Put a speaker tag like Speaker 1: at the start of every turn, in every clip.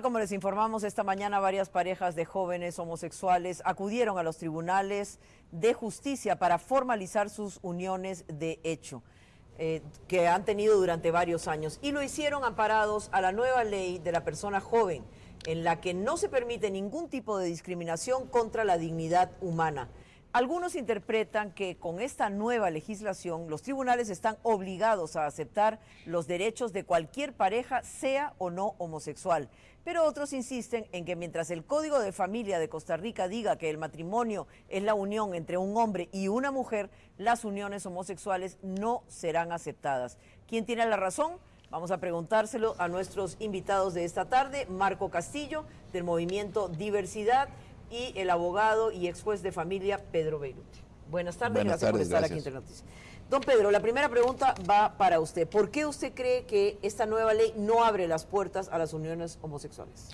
Speaker 1: Como les informamos esta mañana, varias parejas de jóvenes homosexuales acudieron a los tribunales de justicia para formalizar sus uniones de hecho. Eh, que han tenido durante varios años y lo hicieron amparados a la nueva ley de la persona joven, en la que no se permite ningún tipo de discriminación contra la dignidad humana. Algunos interpretan que con esta nueva legislación los tribunales están obligados a aceptar los derechos de cualquier pareja, sea o no homosexual. Pero otros insisten en que mientras el Código de Familia de Costa Rica diga que el matrimonio es la unión entre un hombre y una mujer, las uniones homosexuales no serán aceptadas. ¿Quién tiene la razón? Vamos a preguntárselo a nuestros invitados de esta tarde, Marco Castillo, del movimiento Diversidad, y el abogado y ex juez de familia Pedro Beirut. Buenas tardes, gracias por estar aquí en Internoticias. Don Pedro, la primera pregunta va para usted. ¿Por qué usted cree que esta nueva ley no abre las puertas a las uniones homosexuales?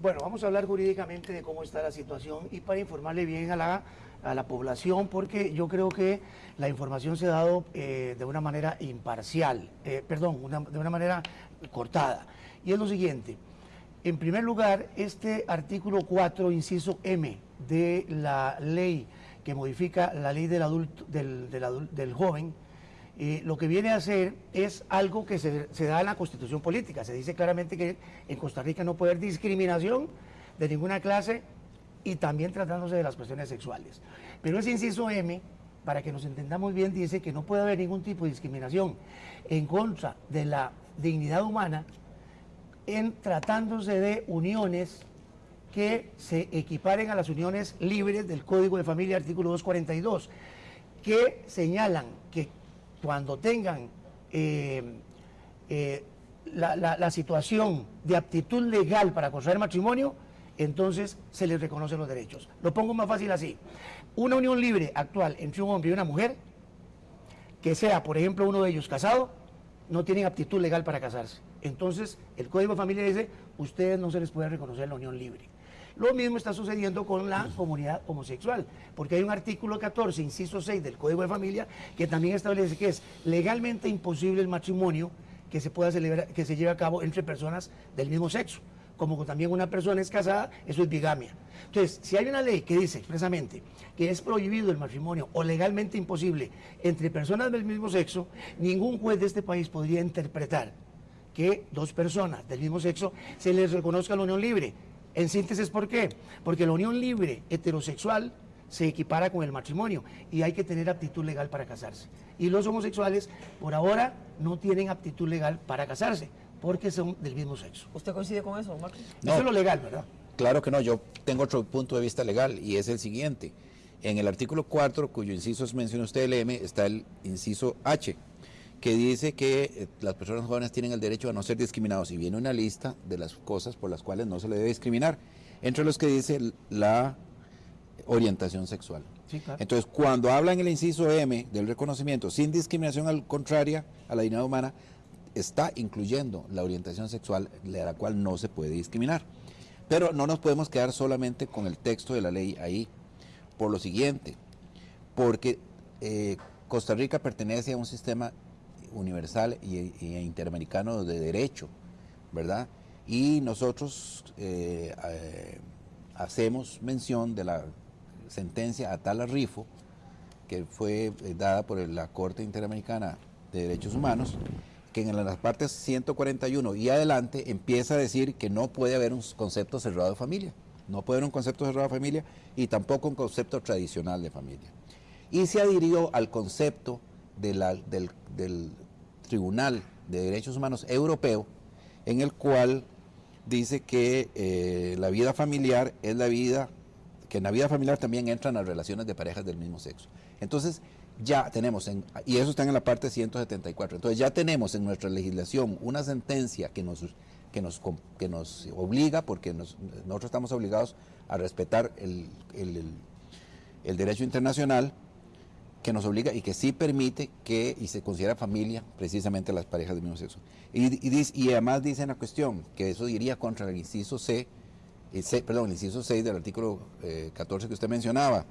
Speaker 2: Bueno, vamos a hablar jurídicamente de cómo está la situación y para informarle bien a la, a la población, porque yo creo que la información se ha dado eh, de una manera imparcial, eh, perdón, de una manera cortada. Y es lo siguiente, en primer lugar, este artículo 4, inciso M de la ley que modifica la ley del, adulto, del, del, joven, eh, lo que viene a hacer es algo que se, da en la constitución política. Se dice claramente que en Costa Rica no puede haber discriminación de ninguna clase y también tratándose de las cuestiones sexuales. Pero ese inciso M, para que nos entendamos bien, dice que no puede haber ningún tipo de discriminación en contra de la dignidad humana en tratándose de uniones que se equiparen a las uniones libres del Código de Familia, artículo 242, que señalan que cuando tengan eh, eh, la, situación de aptitud legal para contraer matrimonio, entonces se les reconocen los derechos. Lo pongo más fácil así. Una unión libre actual entre un hombre y una mujer, que sea, por ejemplo, uno de ellos casado, no tienen aptitud legal para casarse. Entonces, el Código de Familia dice, ustedes no se les puede reconocer la unión libre. Lo mismo está sucediendo con la comunidad homosexual, porque hay un artículo 14, inciso 6 del Código de Familia, que también establece que es legalmente imposible el matrimonio que se pueda celebrar, que se lleve a cabo entre personas del mismo sexo. Como también una persona es casada, eso es bigamia. Entonces, si hay una ley que dice expresamente que es prohibido el matrimonio o legalmente imposible entre personas del mismo sexo, ningún juez de este país podría interpretar que dos personas del mismo sexo se les reconozca la unión libre. En síntesis, ¿por qué? Porque la unión libre heterosexual se equipara con el matrimonio y hay que tener aptitud legal para casarse. Y los homosexuales, por ahora, no tienen aptitud legal para casarse porque son del mismo sexo.
Speaker 1: ¿Usted coincide con eso, Marcos?
Speaker 2: No, eso es lo legal, ¿verdad?
Speaker 3: Claro que no, yo tengo otro punto de vista legal y es el siguiente. En el artículo 4, cuyo inciso menciona usted el M, está el inciso H, que dice que eh, las personas jóvenes tienen el derecho a no ser discriminados y viene una lista de las cosas por las cuales no se le debe discriminar, entre los que dice la orientación sexual. Entonces, cuando habla en el inciso M del reconocimiento sin discriminación al contraria a la dignidad humana, está incluyendo la orientación sexual de la cual no se puede discriminar. Pero no nos podemos quedar solamente con el texto de la ley ahí, por lo siguiente, porque eh, Costa Rica pertenece a un sistema universal e interamericano de derecho, ¿verdad? Y nosotros eh, eh, hacemos mención de la sentencia Atala Rifo, que fue dada por la Corte Interamericana de Derechos Humanos, que en las partes 141 y adelante empieza a decir que no puede haber un concepto cerrado de familia. No puede haber un concepto cerrado de familia y tampoco un concepto tradicional de familia. Y se adhirió al concepto del, Tribunal de Derechos Humanos Europeo, en el cual dice que eh, la vida familiar es la vida, que en la vida familiar también entran las relaciones de parejas del mismo sexo. Entonces, ya tenemos, en, y eso está en la parte 174, entonces ya tenemos en nuestra legislación una sentencia que nos, que nos, que nos obliga, porque nosotros estamos obligados a respetar el, el derecho internacional, que nos obliga y que sí permite que y se considera familia precisamente las parejas del mismo sexo. Y, y, además dice en la cuestión que eso iría contra el inciso C, el C perdón, el inciso 6 del artículo 14 eh, que usted mencionaba.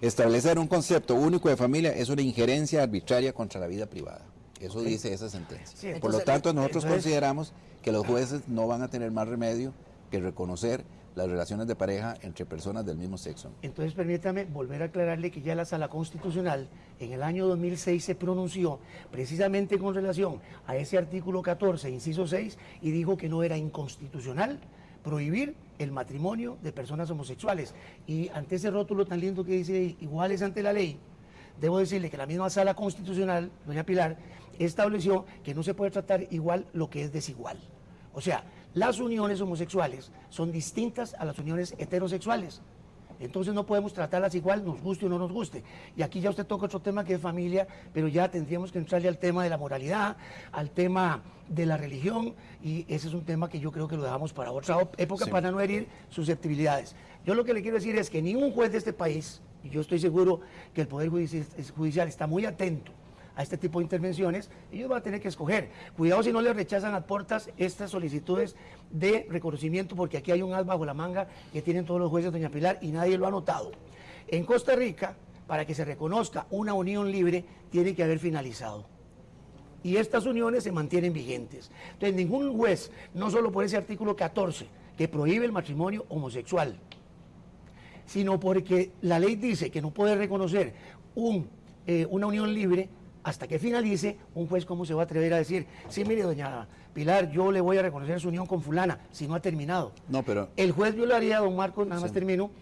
Speaker 3: Establecer un concepto único de familia es una injerencia arbitraria contra la vida privada. Eso dice esa sentencia. Por lo tanto, nosotros consideramos que los jueces no van a tener más remedio que reconocer las relaciones de pareja entre personas del mismo sexo.
Speaker 2: Entonces permítame volver a aclararle que ya la Sala Constitucional en el año 2006 se pronunció precisamente con relación a ese artículo 14, inciso 6, y dijo que no era inconstitucional prohibir el matrimonio de personas homosexuales. Y ante ese rótulo tan lindo que dice iguales ante la ley, debo decirle que la misma Sala Constitucional, doña Pilar, estableció que no se puede tratar igual lo que es desigual. O sea, las uniones homosexuales son distintas a las uniones heterosexuales. Entonces no podemos tratarlas igual, nos guste o no nos guste. Y aquí ya usted toca otro tema que es familia, pero ya tendríamos que entrarle al tema de la moralidad, al tema de la religión, y ese es un tema que yo creo que lo dejamos para otra época para no herir susceptibilidades. Yo lo que le quiero decir es que ningún juez de este país, y yo estoy seguro que el Poder Judicial está muy atento a este tipo de intervenciones, ellos van a tener que escoger. Cuidado si no le rechazan a puertas estas solicitudes de reconocimiento, porque aquí hay un as bajo la manga que tienen todos los jueces, doña Pilar, y nadie lo ha notado. En Costa Rica, para que se reconozca una unión libre, tiene que haber finalizado. Y estas uniones se mantienen vigentes. Entonces, ningún juez, no solo por ese artículo 14, que prohíbe el matrimonio homosexual, sino porque la ley dice que no puede reconocer un, eh, una unión libre, hasta que finalice, un juez cómo se va a atrever a decir, sí, mire, doña Pilar, yo le voy a reconocer su unión con fulana, si no ha terminado.
Speaker 3: No, pero...
Speaker 2: El juez violaría, don Marcos, nada más termino,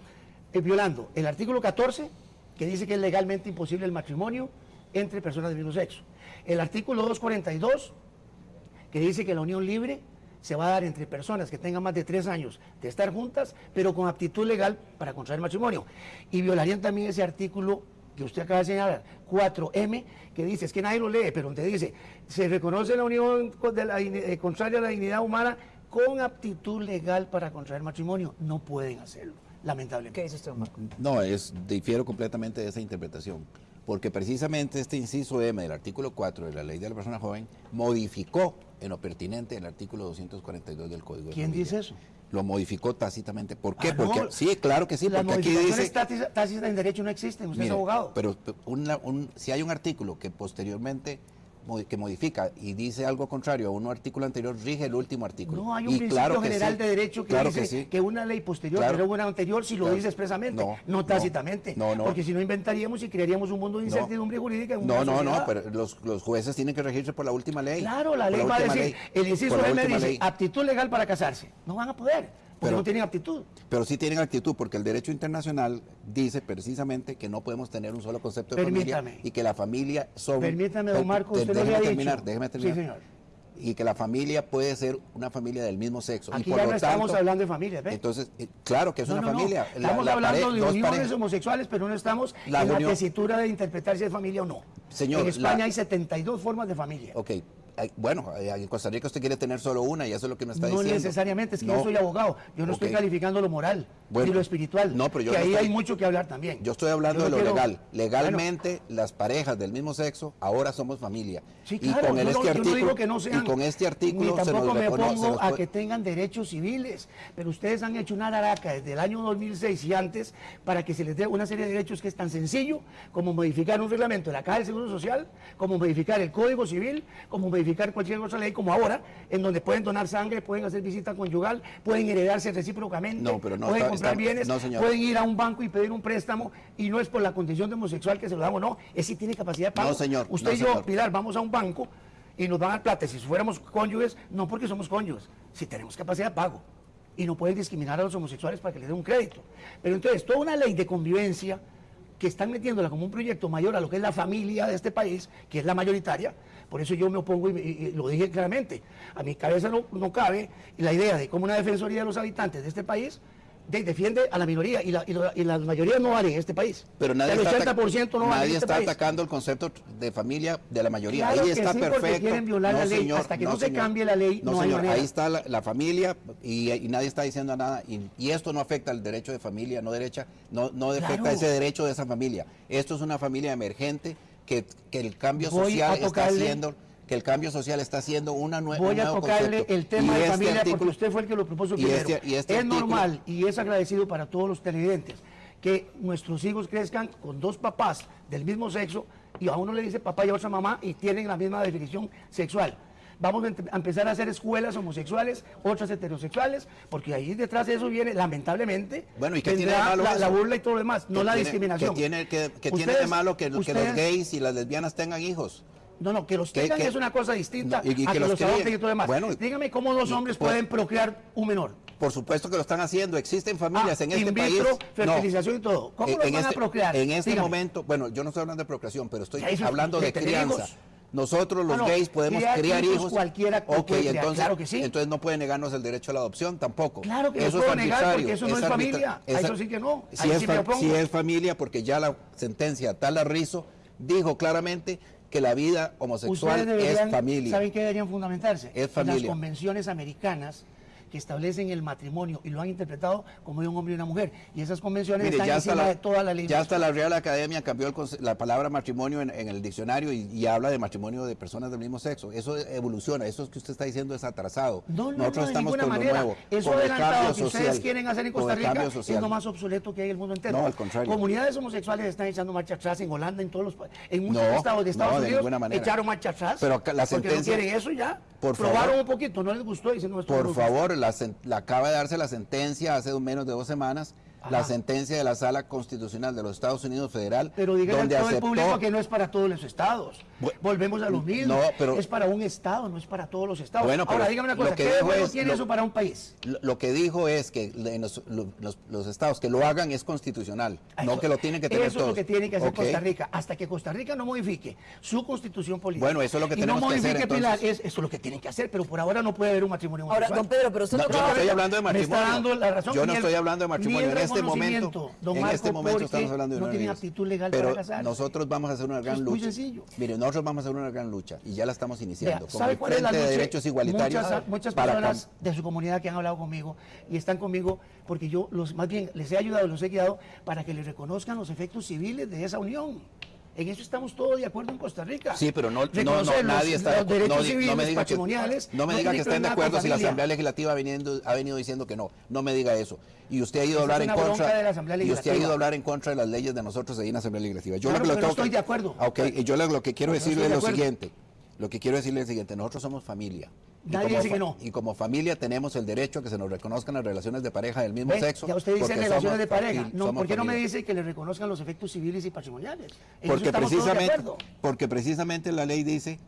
Speaker 2: eh, violando el artículo 14, que dice que es legalmente imposible el matrimonio entre personas del mismo sexo. El artículo 242, que dice que la unión libre se va a dar entre personas que tengan más de tres años de estar juntas, pero con aptitud legal para contraer matrimonio. Y violarían también ese artículo que usted acaba de señalar, 4M, que dice, es que nadie lo lee, pero donde dice, se reconoce la unión eh, contraria a la dignidad humana con aptitud legal para contraer matrimonio. No pueden hacerlo, lamentablemente.
Speaker 1: ¿Qué dice usted, Marco?
Speaker 3: No, es, difiero completamente de esa interpretación, porque precisamente este inciso M del artículo 4 de la Ley de la Persona Joven modificó en lo pertinente el artículo 242 del Código
Speaker 2: ¿Quién dice eso?
Speaker 3: Lo modificó tácitamente. ¿Por qué? Ah, porque sí, claro que sí, porque aquí dice
Speaker 2: tácitas en derecho no existen, usted es abogado.
Speaker 3: Pero si hay un artículo que posteriormente que modifica y dice algo contrario a un artículo anterior, rige el último artículo.
Speaker 2: No, hay un principio general de derecho que dice que, una ley posterior pero una anterior si lo dice expresamente, no, tácitamente. porque si no inventaríamos y crearíamos un mundo de incertidumbre jurídica.
Speaker 3: no, no, no, pero los, jueces tienen que regirse por la última ley.
Speaker 2: Claro, la ley va a decir, el inciso M dice, aptitud legal para casarse. No van a poder pero, no tienen aptitud.
Speaker 3: Pero sí tienen actitud, porque el derecho internacional dice precisamente que no podemos tener un solo concepto de familia y que la familia son...
Speaker 2: Permítame, don Marco, usted déjeme
Speaker 3: terminar, Déjeme terminar. Sí, señor. Y que la familia puede ser una familia del mismo sexo.
Speaker 2: Aquí
Speaker 3: y por
Speaker 2: ya
Speaker 3: no
Speaker 2: estamos hablando de familia, ¿ve?
Speaker 3: Entonces, eh, claro que es una familia.
Speaker 2: Estamos hablando de uniones homosexuales, pero no estamos en la tesitura de interpretar si es familia o no.
Speaker 3: Señor,
Speaker 2: en España hay 72 formas de familia.
Speaker 3: Ok, bueno, en Costa Rica usted quiere tener solo una y eso es lo que me está diciendo.
Speaker 2: No necesariamente, es que yo soy abogado, yo no estoy calificando lo moral ni lo espiritual, no, pero yo que ahí hay mucho que hablar también.
Speaker 3: Yo estoy hablando de lo legal. Legalmente, las parejas del mismo sexo ahora somos familia.
Speaker 2: Sí, claro, y con este artículo, que no sean,
Speaker 3: y con este artículo
Speaker 2: ni tampoco me opongo a que tengan derechos civiles, pero ustedes han hecho una araca desde el año 2006 y antes para que se les dé una serie de derechos que es tan sencillo como modificar un reglamento de la Caja del Seguro Social, como modificar el Código Civil, como modificar cualquier otra ley, como ahora, en donde pueden donar sangre, pueden hacer visita conyugal, pueden heredarse recíprocamente,
Speaker 3: no, pero no,
Speaker 2: pueden comprar bienes, pueden ir a un banco y pedir un préstamo, y no es por la condición de homosexual que se lo damos, no, es si tiene capacidad de pago.
Speaker 3: No, señor.
Speaker 2: Usted y yo, Pilar, vamos a un banco y nos van a dar plata. Si fuéramos cónyuges, no porque somos cónyuges, si tenemos capacidad de pago. Y no pueden discriminar a los homosexuales para que les den un crédito. Pero entonces, toda una ley de convivencia que están metiéndola como un proyecto mayor a lo que es la familia de este país, que es la mayoritaria, por eso yo me opongo y, lo dije claramente. A mi cabeza no, no cabe la idea de cómo una defensoría de los habitantes de este país defiende a la minoría y la, y, la, mayoría no vale en este país.
Speaker 3: Pero nadie el 80% no Nadie este está atacando el concepto de familia de la mayoría. ahí está sí, perfecto.
Speaker 2: quieren violar la ley. Hasta que no, se cambie la ley, no, hay
Speaker 3: Ahí está la, familia y, nadie está diciendo nada. Y, esto no afecta al derecho de familia, no derecha, no, no afecta ese derecho de esa familia. Esto es una familia emergente que, que el cambio social está haciendo que el cambio social está haciendo una nueva
Speaker 2: Voy a tocarle el tema de este familia porque usted fue el que lo propuso primero. Este, este es normal y es agradecido para todos los televidentes que nuestros hijos crezcan con dos papás del mismo sexo y a uno le dice papá y a otra mamá y tienen la misma definición sexual. Vamos a empezar a hacer escuelas homosexuales, otras heterosexuales, porque ahí detrás de eso viene, lamentablemente,
Speaker 3: Bueno, ¿y qué tiene de malo
Speaker 2: la, burla y todo lo demás, no
Speaker 3: ¿Qué
Speaker 2: la
Speaker 3: tiene-
Speaker 2: discriminación.
Speaker 3: Que tiene, que, que tiene de malo que, que los gays y las lesbianas tengan hijos.
Speaker 2: No, no, que los
Speaker 3: ¿Qué-
Speaker 2: tengan
Speaker 3: qué?
Speaker 2: es una cosa distinta
Speaker 3: No, y- y
Speaker 2: a
Speaker 3: que
Speaker 2: que,
Speaker 3: los
Speaker 2: los adopten y todo lo demás.
Speaker 3: Bueno,
Speaker 2: Dígame cómo dos
Speaker 3: y-
Speaker 2: hombres
Speaker 3: pues-
Speaker 2: pueden procrear un menor.
Speaker 3: Por supuesto que lo están haciendo. Existen familias
Speaker 2: Ah,
Speaker 3: en este país. No.
Speaker 2: fertilización y todo. ¿Cómo
Speaker 3: En-
Speaker 2: los
Speaker 3: en
Speaker 2: van a
Speaker 3: este-
Speaker 2: procrear?
Speaker 3: En este
Speaker 2: Dígame.
Speaker 3: momento, bueno, yo no estoy hablando de procreación, pero estoy hablando de crianza.
Speaker 2: hijos.
Speaker 3: Nosotros los
Speaker 2: Ah, no,
Speaker 3: gays podemos
Speaker 2: criar
Speaker 3: criar,
Speaker 2: hijos cualquiera criar,
Speaker 3: entonces,
Speaker 2: claro que sí.
Speaker 3: entonces no puede negarnos el derecho a la adopción tampoco.
Speaker 2: Claro que lo
Speaker 3: eso
Speaker 2: puedo
Speaker 3: es
Speaker 2: negar, porque eso no es familia. A
Speaker 3: es-
Speaker 2: eso sí que no.
Speaker 3: Si es,
Speaker 2: sí
Speaker 3: si es familia, porque ya la sentencia Tala Rizo dijo claramente que la vida homosexual
Speaker 2: deberían,
Speaker 3: es familia.
Speaker 2: ¿saben qué deberían fundamentarse?
Speaker 3: Es
Speaker 2: En
Speaker 3: familia.
Speaker 2: las convenciones americanas que establecen el matrimonio y lo han interpretado como de un hombre y una mujer. Y esas convenciones
Speaker 3: Mire,
Speaker 2: están
Speaker 3: ya
Speaker 2: encima
Speaker 3: la,
Speaker 2: de toda la ley.
Speaker 3: ya hasta la Real Academia cambió el la palabra matrimonio en, en el diccionario y, y habla de matrimonio de personas del mismo sexo. Eso evoluciona, eso que usted está diciendo es atrasado.
Speaker 2: No, no,
Speaker 3: Nosotros
Speaker 2: no, de
Speaker 3: estamos
Speaker 2: ninguna
Speaker 3: con lo
Speaker 2: manera.
Speaker 3: nuevo,
Speaker 2: Eso
Speaker 3: con
Speaker 2: adelantado que ustedes quieren hacer en Costa Rica es lo más obsoleto que hay en el mundo entero.
Speaker 3: No, al contrario.
Speaker 2: Comunidades homosexuales están echando marcha atrás en Holanda, en todos los en muchos
Speaker 3: No,
Speaker 2: estados de Estados
Speaker 3: no, de
Speaker 2: Unidos
Speaker 3: manera.
Speaker 2: echaron marcha atrás.
Speaker 3: Pero la
Speaker 2: porque
Speaker 3: sentencia-
Speaker 2: no quieren eso ya.
Speaker 3: Por
Speaker 2: Probaron
Speaker 3: favor.
Speaker 2: un poquito, no les gustó y dicen no esto
Speaker 3: Por favor, la, la acaba de darse la sentencia hace menos de dos semanas, la sentencia de la Sala Constitucional de los Estados Unidos Federal,
Speaker 2: Pero díganle a
Speaker 3: donde
Speaker 2: todo el
Speaker 3: aceptó
Speaker 2: público que no es para todos los estados. Volvemos a lo mismo.
Speaker 3: No, pero-
Speaker 2: es para un estado, no es para todos los estados.
Speaker 3: Bueno,
Speaker 2: Ahora,
Speaker 3: pero
Speaker 2: dígame una
Speaker 3: lo
Speaker 2: cosa,
Speaker 3: que
Speaker 2: ¿qué
Speaker 3: es
Speaker 2: tiene
Speaker 3: lo-
Speaker 2: eso para un país?
Speaker 3: Lo, lo que dijo es que en los, lo- los- los estados que lo hagan es constitucional, no
Speaker 2: Eso-
Speaker 3: que lo tienen que tener
Speaker 2: Eso
Speaker 3: todos.
Speaker 2: es lo que tiene que hacer. Costa Rica. Hasta que Costa Rica no modifique su constitución política.
Speaker 3: Bueno, eso es lo que
Speaker 2: y
Speaker 3: tenemos
Speaker 2: no
Speaker 3: que hacer,
Speaker 2: modifique Pilar,
Speaker 3: entonces.
Speaker 2: es, eso es lo que tienen que hacer, pero por ahora no puede haber un matrimonio
Speaker 1: Ahora,
Speaker 2: homosexual.
Speaker 1: don Pedro, pero usted
Speaker 3: No,
Speaker 1: no
Speaker 3: no estoy hablando de
Speaker 2: Me
Speaker 3: matrimonio.
Speaker 2: está dando la razón.
Speaker 3: Yo no
Speaker 2: el-
Speaker 3: estoy hablando de
Speaker 2: ni
Speaker 3: matrimonio.
Speaker 2: el
Speaker 3: En este
Speaker 2: reconocimiento,
Speaker 3: momento,
Speaker 2: don
Speaker 3: en
Speaker 2: Marco,
Speaker 3: este momento estamos hablando de
Speaker 2: no tienen aptitud legal
Speaker 3: Pero
Speaker 2: para casarse.
Speaker 3: nosotros vamos a hacer una gran
Speaker 2: es muy
Speaker 3: lucha.
Speaker 2: sencillo.
Speaker 3: Mire, nosotros vamos a hacer una gran lucha y ya la estamos iniciando
Speaker 2: Vea, ¿sabe cuál es la
Speaker 3: Frente de
Speaker 2: lucha?
Speaker 3: Derechos Igualitarios.
Speaker 2: Muchas, muchas
Speaker 3: para
Speaker 2: personas de su comunidad que han hablado conmigo y están conmigo porque yo los más bien les he ayudado, los he guiado para que les reconozcan los efectos civiles de esa unión. En eso estamos todos de acuerdo en Costa Rica.
Speaker 3: Sí, pero no, no, no, nadie está de acuerdo. No, no me diga que, no me diga que estén de acuerdo si la. Asamblea Legislativa ha, viniendo- ha venido diciendo que no. No me diga eso. Y usted ha ido a hablar en contra.
Speaker 2: de
Speaker 3: y usted ha ido a hablar en contra de las leyes de nosotros ahí en la Asamblea Legislativa. Yo
Speaker 2: Claro,
Speaker 3: lo que
Speaker 2: no estoy
Speaker 3: que-
Speaker 2: de acuerdo.
Speaker 3: Ah, Ok, y yo le- lo que quiero decirle es lo siguiente. Lo que quiero decirle es lo siguiente. Nosotros somos familia. Y
Speaker 2: Nadie
Speaker 3: como
Speaker 2: dice que no.
Speaker 3: Y como familia tenemos el derecho a que se nos reconozcan las relaciones de pareja del mismo sexo.
Speaker 2: Ya usted dice relaciones de pareja. No, ¿Por qué no me dice que le reconozcan los efectos civiles y patrimoniales? En
Speaker 3: Porque precisamente, porque precisamente la ley dice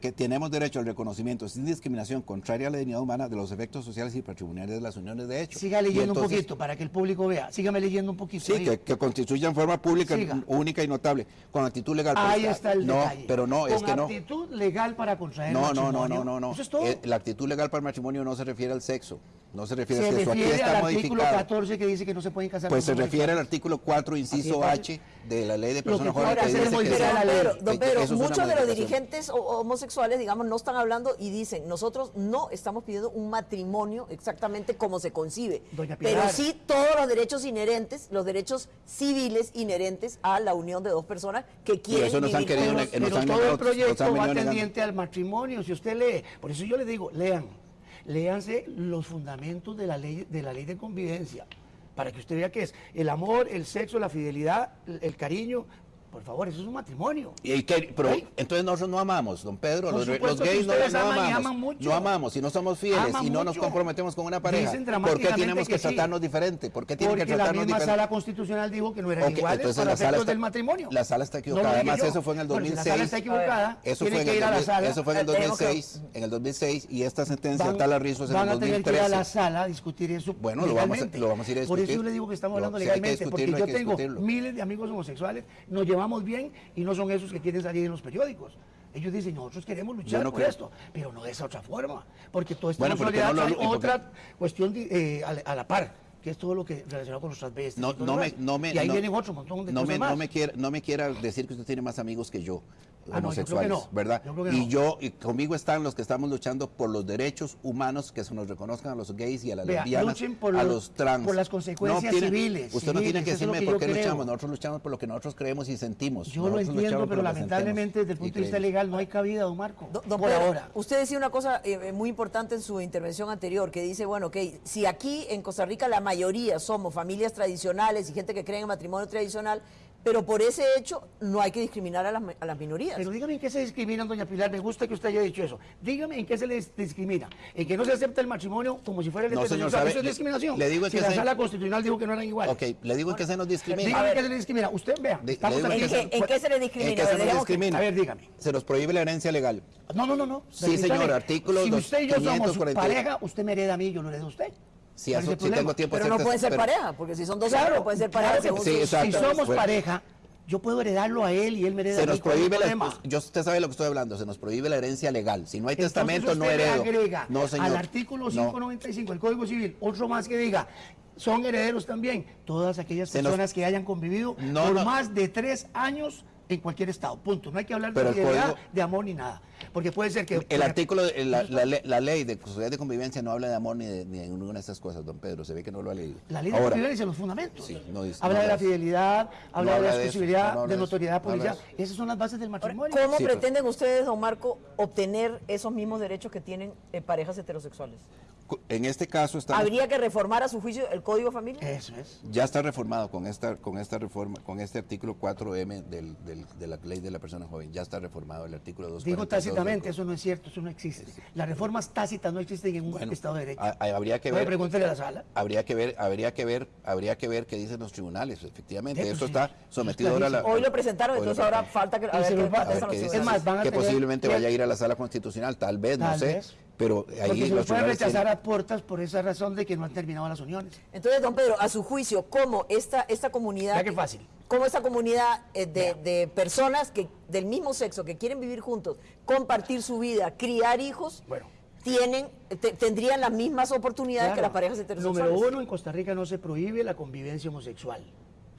Speaker 3: que tenemos derecho al reconocimiento sin discriminación contraria a la dignidad humana de los efectos sociales y patrimoniales de las uniones de hecho.
Speaker 2: Siga leyendo un poquito para que el público vea. Sígame leyendo un poquito.
Speaker 3: Sí,
Speaker 2: ahí.
Speaker 3: que, que constituyan forma pública
Speaker 2: Siga.
Speaker 3: única y notable, con actitud legal.
Speaker 2: Ahí está el
Speaker 3: no,
Speaker 2: detalle.
Speaker 3: pero no, es
Speaker 2: Con
Speaker 3: que no.
Speaker 2: actitud legal para contraer
Speaker 3: No, no, no,
Speaker 2: matrimonio.
Speaker 3: no, no, no.
Speaker 2: Eso es todo.
Speaker 3: Eh, la actitud legal para el matrimonio no se refiere al sexo, no se refiere
Speaker 2: se
Speaker 3: al sexo. Aquí
Speaker 2: refiere
Speaker 3: está
Speaker 2: al artículo
Speaker 3: modificado.
Speaker 2: 14 que dice que no se pueden casar
Speaker 3: Pues se refiere al artículo 4, inciso H de la ley de personas jóvenes que dice que
Speaker 2: la
Speaker 1: Don
Speaker 2: ley.
Speaker 1: Pedro,
Speaker 3: que-
Speaker 1: don Pedro,
Speaker 3: eso es
Speaker 1: muchos de los dirigentes ho- homosexuales, digamos, no están hablando y dicen, nosotros no estamos pidiendo un matrimonio exactamente como se concibe,
Speaker 2: Doña
Speaker 1: pero sí todos los derechos inherentes, los derechos civiles inherentes a la unión de dos personas que quieren
Speaker 3: eso nos han
Speaker 1: vivir
Speaker 3: querido nos
Speaker 2: Pero
Speaker 3: han
Speaker 2: todo el
Speaker 3: negado-
Speaker 2: proyecto
Speaker 3: han
Speaker 2: va tendiente al matrimonio. Si usted lee, por eso yo le digo, lean, léanse los fundamentos de la ley de la ley de convivencia, para que usted vea qué es el amor, el sexo, la fidelidad, el, el cariño. Por favor, eso es un matrimonio.
Speaker 3: Y pero
Speaker 2: ¿Sí?
Speaker 3: entonces nosotros no amamos, don Pedro. Los, gays no, no
Speaker 2: aman
Speaker 3: amamos.
Speaker 2: mucho.
Speaker 3: No amamos y no somos fieles
Speaker 2: Aman
Speaker 3: y no nos comprometemos con una pareja. ¿Por qué tenemos que,
Speaker 2: que sí.
Speaker 3: tratarnos diferente? ¿Por qué tienen
Speaker 2: Porque
Speaker 3: que
Speaker 2: la
Speaker 3: tratarnos
Speaker 2: misma
Speaker 3: diferente?
Speaker 2: sala constitucional dijo que no eran
Speaker 3: Ok,
Speaker 2: iguales
Speaker 3: entonces
Speaker 2: para
Speaker 3: la sala está-
Speaker 2: del matrimonio.
Speaker 3: la sala está equivocada. Además,
Speaker 2: yo.
Speaker 3: eso fue en el
Speaker 2: Bueno, si la
Speaker 3: 2006.
Speaker 2: sala está equivocada,
Speaker 3: Eso fue, en el
Speaker 2: ir a la
Speaker 3: 2000
Speaker 2: sala.
Speaker 3: eso fue en el
Speaker 1: Eh, tenemos que-
Speaker 3: 2006, en el 2006 y esta sentencia
Speaker 2: van,
Speaker 3: tal a Rizos en
Speaker 2: van
Speaker 3: el
Speaker 2: a tener que ir a
Speaker 3: 2013.
Speaker 2: la sala a discutir eso
Speaker 3: Bueno, lo vamos a-
Speaker 2: legalmente.
Speaker 3: lo vamos a ir a
Speaker 2: Por eso
Speaker 3: discutir.
Speaker 2: yo le digo que estamos hablando legalmente, porque yo tengo miles de amigos homosexuales, nos llevamos bien y no son esos que quieren salir en los periódicos. Ellos dicen, nosotros queremos luchar
Speaker 3: no
Speaker 2: por
Speaker 3: creo.
Speaker 2: esto, pero no de esa otra forma, porque todo esto
Speaker 3: Bueno, no porque-
Speaker 2: otra cuestión de- eh, a la par, que es todo lo que relacionado con los transvestis.
Speaker 3: No, no me, no me,
Speaker 2: y ahí
Speaker 3: no-
Speaker 2: vienen otro montón de
Speaker 3: no
Speaker 2: cosas
Speaker 3: me,
Speaker 2: más.
Speaker 3: No me, quiera, no me quiera decir que usted tiene más amigos que yo,
Speaker 2: Ah, no, yo creo que
Speaker 3: homosexuales,
Speaker 2: no.
Speaker 3: ¿verdad?
Speaker 2: Yo creo que
Speaker 3: y
Speaker 2: no.
Speaker 3: yo, y conmigo están los que estamos luchando por los derechos humanos que se nos reconozcan a los gays y a las
Speaker 2: Vea,
Speaker 3: lesbianas,
Speaker 2: por
Speaker 3: a
Speaker 2: los-
Speaker 3: los trans.
Speaker 2: por las consecuencias
Speaker 3: tiene-
Speaker 2: civiles,
Speaker 3: Usted no tiene que decirme
Speaker 2: que
Speaker 3: por qué
Speaker 2: creo.
Speaker 3: luchamos, nosotros luchamos por lo que nosotros creemos y sentimos.
Speaker 2: Yo lo entiendo, pero
Speaker 3: lo
Speaker 2: lamentablemente desde el punto de vista legal no hay cabida, don Marco.
Speaker 1: Don
Speaker 2: por
Speaker 1: Pedro,
Speaker 2: ahora.
Speaker 1: usted decía una cosa eh, muy importante en su intervención anterior, que dice, bueno, que si aquí en Costa Rica la mayoría somos familias tradicionales y gente que cree en el matrimonio tradicional, pero por ese hecho no hay que discriminar a las, a las minorías.
Speaker 2: Pero dígame en qué se discrimina, doña Pilar, me gusta que usted haya dicho eso. Dígame en qué se les discrimina. En que no se acepta el matrimonio como si fuera el
Speaker 3: No, señor. ¿sabe?
Speaker 2: Eso es
Speaker 3: Le-
Speaker 2: discriminación.
Speaker 3: le digo en
Speaker 2: si la
Speaker 3: se-
Speaker 2: sala constitucional dijo que no eran iguales.
Speaker 3: Ok, le digo en qué se nos discrimina.
Speaker 2: Dígame en qué se les discrimina. Usted vea,
Speaker 3: Di-
Speaker 2: estamos
Speaker 3: le digo
Speaker 2: aquí.
Speaker 1: ¿En qué, en qué se le discrimina?
Speaker 3: ¿En qué se nos
Speaker 1: que-
Speaker 3: discrimina?
Speaker 2: A ver, dígame.
Speaker 3: Se nos prohíbe la herencia legal.
Speaker 2: No, no, no, no.
Speaker 3: Sí, señor, artículo
Speaker 2: Si usted y yo somos
Speaker 3: 540.
Speaker 2: pareja, usted me hereda a mí, yo lo heredo a usted.
Speaker 3: Sí,
Speaker 2: ¿Cuál es
Speaker 3: eso-
Speaker 2: el
Speaker 3: sí tengo tiempo
Speaker 1: pero no pueden ser
Speaker 3: pero-
Speaker 1: pareja, porque si son dos no pueden ser pareja
Speaker 2: claro
Speaker 3: sí,
Speaker 1: sus-
Speaker 3: exacto.
Speaker 2: Si somos
Speaker 3: Bueno.
Speaker 2: pareja, yo puedo heredarlo a él y él me hereda
Speaker 3: Se
Speaker 2: a mí.
Speaker 3: nos
Speaker 2: ¿cuál es el
Speaker 3: prohíbe la, yo usted sabe lo que estoy hablando, se nos prohíbe la herencia legal. Si no hay
Speaker 2: Entonces
Speaker 3: testamento no
Speaker 2: le
Speaker 3: heredo.
Speaker 2: agrega
Speaker 3: no, señor.
Speaker 2: al artículo
Speaker 3: No.
Speaker 2: 595 del Código Civil otro más que diga son herederos también todas aquellas
Speaker 3: Se nos-
Speaker 2: personas que hayan convivido
Speaker 3: No,
Speaker 2: por
Speaker 3: no.
Speaker 2: más de tres años en cualquier estado. Punto. No hay que hablar de
Speaker 3: código-
Speaker 2: de amor ni nada. Porque puede ser que
Speaker 3: El artículo, la, la le- la ley de sociedad de convivencia no habla de amor ni de, ni de ninguna de estas cosas, don Pedro. Se ve que no lo ha leído.
Speaker 2: La ley de
Speaker 3: Ahora,
Speaker 2: convivencia los fundamentos.
Speaker 3: Sí, no dice-
Speaker 2: habla
Speaker 3: no
Speaker 2: de la fidelidad, habla de la
Speaker 3: eso,
Speaker 2: exclusividad, de notoriedad policial. Esas son las bases del
Speaker 1: Ahora,
Speaker 2: matrimonio.
Speaker 1: ¿Cómo
Speaker 3: Sí, pero-
Speaker 1: pretenden ustedes, don Marco, obtener esos mismos derechos que tienen eh, parejas heterosexuales?
Speaker 3: En este caso estamos-
Speaker 1: ¿Habría que reformar a su juicio el Código de Familia?
Speaker 2: Eso es.
Speaker 3: ya está reformado con esta, con esta reforma, con este artículo 4M del, del- de la ley de la persona joven. Ya está reformado el artículo 2.
Speaker 2: Digo tácitamente, eso no es cierto, eso no existe. Las reformas tácitas no existen en un
Speaker 3: Bueno,
Speaker 2: Estado de Derecho.
Speaker 3: a- a- habría que ver-
Speaker 2: Pregúntele a la sala.
Speaker 3: Habría que ver, habría que ver, habría que ver qué dicen los tribunales, efectivamente.
Speaker 2: Sí, pues
Speaker 3: Esto
Speaker 2: sí,
Speaker 3: está
Speaker 2: eso es
Speaker 3: sometido ahora a la.
Speaker 1: Hoy lo presentaron,
Speaker 3: hoy lo
Speaker 1: entonces ahora falta que, a ver
Speaker 3: A dice.
Speaker 2: Es más, van a
Speaker 3: que
Speaker 2: tener
Speaker 3: posiblemente
Speaker 2: que-
Speaker 3: vaya a ir a la sala constitucional, tal vez, no
Speaker 2: Tal
Speaker 3: sé.
Speaker 2: vez.
Speaker 3: Pero ahí
Speaker 2: Porque se
Speaker 3: los
Speaker 2: pueden rechazar
Speaker 3: tienen-
Speaker 2: a puertas por esa razón de que no han terminado las uniones.
Speaker 1: Entonces, don Pedro, a su juicio, ¿cómo esta, esta comunidad...
Speaker 2: Fácil.
Speaker 1: ¿Cómo esta comunidad eh, de, personas que del mismo sexo que quieren vivir juntos, compartir su vida, criar hijos,
Speaker 2: Bueno.
Speaker 1: tienen te- tendrían las mismas oportunidades que
Speaker 2: Claro.
Speaker 1: las parejas heterosexuales?
Speaker 2: Número uno, en Costa Rica no se prohíbe la convivencia homosexual.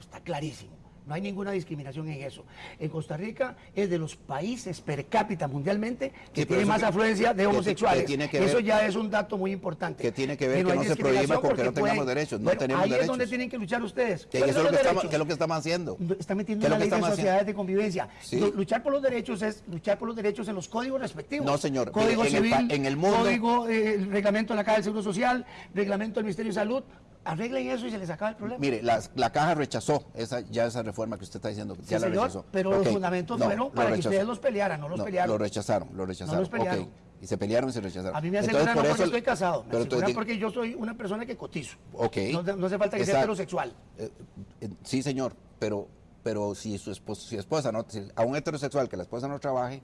Speaker 2: Está clarísimo. No hay ninguna discriminación en eso. En Costa Rica es de los países per cápita mundialmente que
Speaker 3: Sí,
Speaker 2: tiene más
Speaker 3: que-
Speaker 2: afluencia de
Speaker 3: que-
Speaker 2: homosexuales.
Speaker 3: que tiene que
Speaker 2: eso ya es un dato muy importante.
Speaker 3: que tiene que ver que
Speaker 2: hay
Speaker 3: no se prohíba porque no tengamos
Speaker 2: pueden-
Speaker 3: derechos, no
Speaker 2: Bueno,
Speaker 3: tenemos
Speaker 2: ahí es donde
Speaker 3: derechos.
Speaker 2: tienen que luchar ustedes.
Speaker 3: Que
Speaker 2: ¿Cuáles
Speaker 3: eso
Speaker 2: son
Speaker 3: es lo que, estamos,
Speaker 2: derechos?
Speaker 3: que es lo que estamos haciendo.
Speaker 2: Está metiendo
Speaker 3: ¿Qué que
Speaker 2: ley de sociedades
Speaker 3: haciendo?
Speaker 2: de convivencia.
Speaker 3: Sí.
Speaker 2: Luchar por los derechos es luchar por los derechos en los códigos respectivos.
Speaker 3: No, señor.
Speaker 2: Código
Speaker 3: en
Speaker 2: civil,
Speaker 3: en el mundo-
Speaker 2: código, eh, el reglamento de la Caja del Seguro Social, reglamento del Ministerio de Salud. Arreglen eso y se les acaba el problema.
Speaker 3: Mire, la, la caja rechazó esa, ya esa reforma que usted está diciendo.
Speaker 2: Sí,
Speaker 3: ya la
Speaker 2: señor,
Speaker 3: rechazó.
Speaker 2: pero los fundamentos
Speaker 3: no,
Speaker 2: fueron para que ustedes los pelearan, no los
Speaker 3: No,
Speaker 2: pelearon.
Speaker 3: Lo rechazaron, lo rechazaron.
Speaker 2: los pelearon.
Speaker 3: Y se pelearon y se rechazaron.
Speaker 2: A mí me
Speaker 3: Entonces,
Speaker 2: aseguran no
Speaker 3: por
Speaker 2: porque
Speaker 3: eso-
Speaker 2: estoy casado, me
Speaker 3: pero entonces-
Speaker 2: porque yo soy una persona que cotizo.
Speaker 3: Ok.
Speaker 2: No, no hace falta que sea heterosexual.
Speaker 3: Eh, eh, sí, señor, pero, pero si su esposa, si esposa no, si a un heterosexual que la esposa no trabaje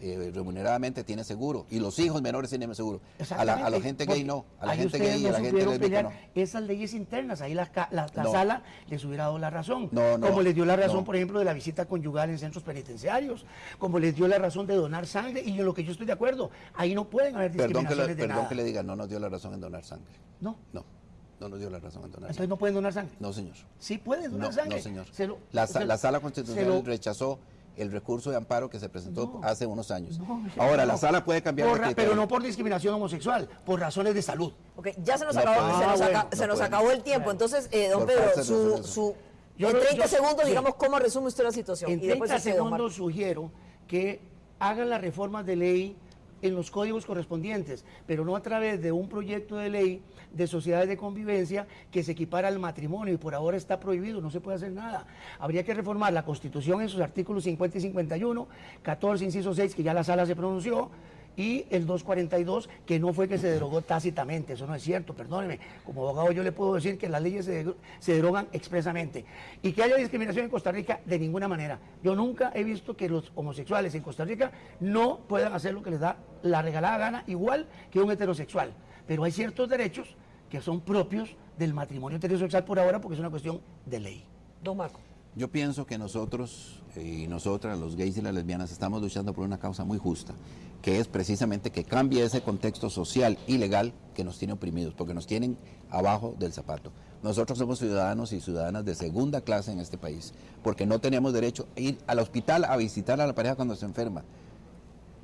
Speaker 3: eh, remuneradamente tiene seguro y los hijos menores tienen seguro. A la, a la gente gay no, a la gente gay y a
Speaker 2: no
Speaker 3: la gente lésbica no.
Speaker 2: Esas leyes internas, ahí la, la- la
Speaker 3: No.
Speaker 2: sala les hubiera dado la razón.
Speaker 3: No, no,
Speaker 2: como les dio la razón,
Speaker 3: no.
Speaker 2: por ejemplo, de la visita conyugal en centros penitenciarios, como les dio la razón de donar sangre, y en lo que yo estoy de acuerdo, ahí no pueden haber
Speaker 3: Perdón que,
Speaker 2: discriminaciones
Speaker 3: le,
Speaker 2: de
Speaker 3: perdón
Speaker 2: nada.
Speaker 3: que le diga, no nos dio la razón en donar sangre.
Speaker 2: No,
Speaker 3: No, no nos dio la razón en donar
Speaker 2: entonces
Speaker 3: sangre.
Speaker 2: no pueden donar sangre.
Speaker 3: No, señor.
Speaker 2: Sí pueden donar
Speaker 3: No,
Speaker 2: sangre.
Speaker 3: no, señor.
Speaker 2: Se lo-
Speaker 3: la,
Speaker 2: se-
Speaker 3: la sala constitucional
Speaker 2: lo-
Speaker 3: rechazó el recurso de amparo que se presentó
Speaker 2: No.
Speaker 3: hace unos años.
Speaker 2: No,
Speaker 3: Ahora,
Speaker 2: no.
Speaker 3: la sala puede cambiar
Speaker 2: Por
Speaker 3: de
Speaker 2: pero no por discriminación homosexual, por razones de salud.
Speaker 1: Ok, ya se nos
Speaker 3: No
Speaker 1: acabó,
Speaker 3: puede.
Speaker 1: se nos,
Speaker 2: Ah,
Speaker 1: se
Speaker 3: no
Speaker 1: nos acabó el tiempo. Entonces, eh, don
Speaker 3: Por
Speaker 1: Pedro, su, su,
Speaker 2: Yo
Speaker 1: en
Speaker 2: lo-
Speaker 1: 30
Speaker 2: yo-
Speaker 1: segundos,
Speaker 2: sí.
Speaker 1: digamos, ¿cómo resume usted la situación?
Speaker 2: En
Speaker 1: Y después
Speaker 2: 30
Speaker 1: usted, don Marco.
Speaker 2: segundos sugiero que hagan las reformas de ley en los códigos correspondientes, pero no a través de un proyecto de ley de sociedades de convivencia que se equipara al matrimonio y por ahora está prohibido, no se puede hacer nada. Habría que reformar la Constitución en sus artículos 50 y 51, 14, inciso 6, que ya la sala se pronunció, y el 242, que no fue que se derogó tácitamente, eso no es cierto, perdóneme. Como abogado yo le puedo decir que las leyes se, se derogan expresamente. Y que haya discriminación en Costa Rica, de ninguna manera. Yo nunca he visto que los homosexuales en Costa Rica no puedan hacer lo que les da la regalada gana, igual que un heterosexual. Pero hay ciertos derechos que son propios del matrimonio heterosexual por ahora, porque es una cuestión de ley.
Speaker 1: Don Marco.
Speaker 3: Yo pienso que nosotros eh, y nosotras, los gays y las lesbianas, estamos luchando por una causa muy justa, que es precisamente que cambie ese contexto social y legal que nos tiene oprimidos, porque nos tienen abajo del zapato. Nosotros somos ciudadanos y ciudadanas de segunda clase en este país, porque no tenemos derecho a ir al hospital a visitar a la pareja cuando se enferma.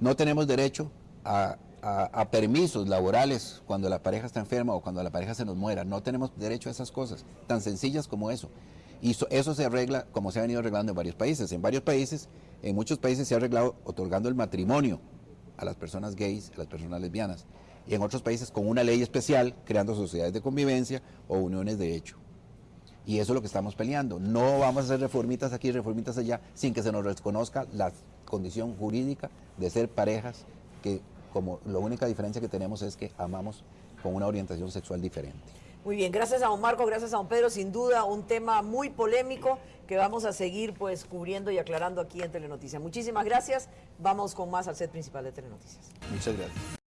Speaker 3: No tenemos derecho a, a- a permisos laborales cuando la pareja está enferma o cuando la pareja se nos muera. No tenemos derecho a esas cosas, tan sencillas como eso. Y so- eso se arregla como se ha venido arreglando en varios países. En varios países, en muchos países se ha arreglado otorgando el matrimonio a las personas gays, a las personas lesbianas. Y en otros países con una ley especial, creando sociedades de convivencia o uniones de hecho. Y eso es lo que estamos peleando. No vamos a hacer reformitas aquí, reformitas allá, sin que se nos reconozca la condición jurídica de ser parejas que como la única diferencia que tenemos es que amamos con una orientación sexual diferente.
Speaker 1: Muy bien, gracias a don Marco, gracias a don Pedro, sin duda un tema muy polémico que vamos a seguir pues cubriendo y aclarando aquí en Telenoticias. Muchísimas gracias, vamos con más al set principal de Telenoticias.
Speaker 3: Muchas gracias.